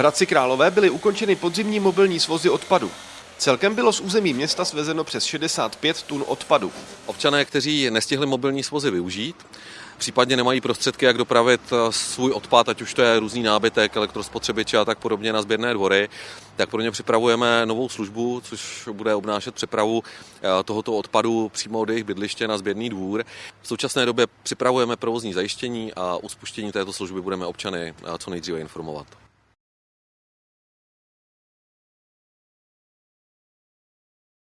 Hradci Králové byly ukončeny podzimní mobilní svozy odpadu. Celkem bylo z území města svezeno přes 65 tun odpadu. Občané, kteří nestihli mobilní svozy využít, případně nemají prostředky, jak dopravit eh, svůj odpad, ať už to je různý nábytek, elektrospotřebiče a tak podobně na sběrné dvory, tak pro ně připravujeme novou službu, což bude obnášet přepravu eh, tohoto odpadu přímo do jejich bydliště na sběrný dvůr. V současné době připravujeme provozní zajištění a uspuštění této služby budeme občany eh, co nejdříve informovat.